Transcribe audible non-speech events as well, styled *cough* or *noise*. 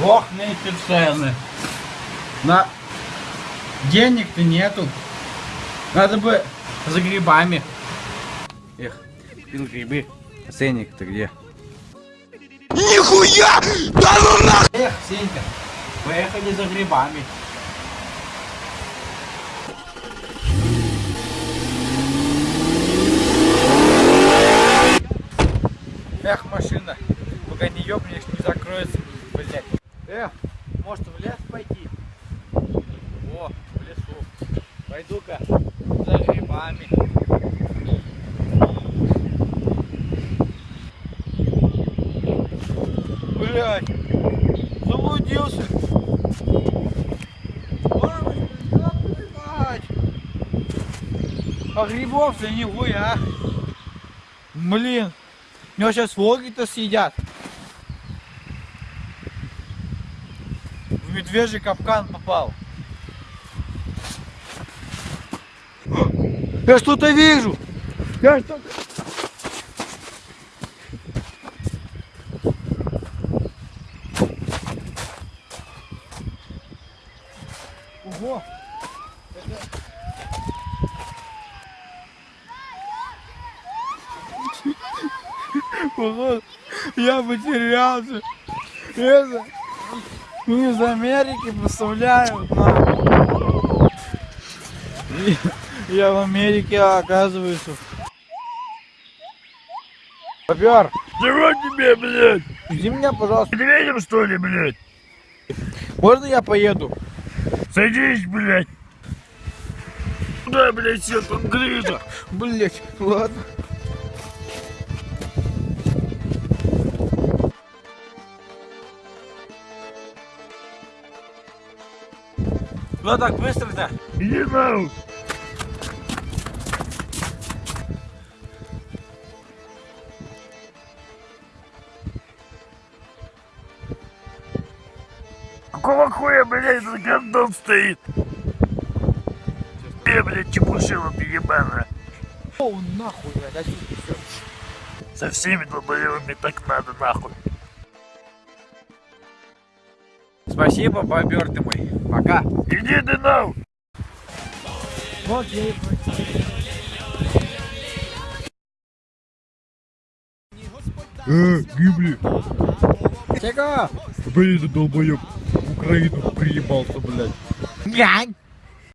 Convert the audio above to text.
Ох, эти цены. На... Денег-то нету. Надо бы за грибами. Эх, пил грибы. А ценник-то где? Нихуя! Да ну нахуй! Эх, Сенька, поехали за грибами. Эх, машина, пока не ёбнешь, не закроется, блядь. Эх, может в лес пойти? О, в лесу. Пойду-ка за грибами. Блядь, заблудился. А грибов-то нихуя. Блин, меня сейчас волки-то съедят. В медвежий капкан попал. Я что-то вижу. Я что-то... Ого! *laughs* Ого! Я потерялся. Это... Ну, из Америки поставляют на... Я в Америке, оказывается. Попер, Чего тебе, блядь? иди меня, пожалуйста. Медведем, что ли, блядь? Можно я поеду? Садись, блядь. Куда, блядь, все конкретно? Блять, ладно. Ну так быстро-то. Иди нахуй. Какого хуя, блядь, этот гондон стоит? Э, блядь, чепушила ты ебаная. О, нахуй, блядь, отсюда всё. Со всеми долбоевыми так надо, нахуй. Спасибо, бобер ты мой. Пока. Иди ты я и Э, гибли. Чего? Блин, долбоеб. В Украину приебался, блядь. Гань!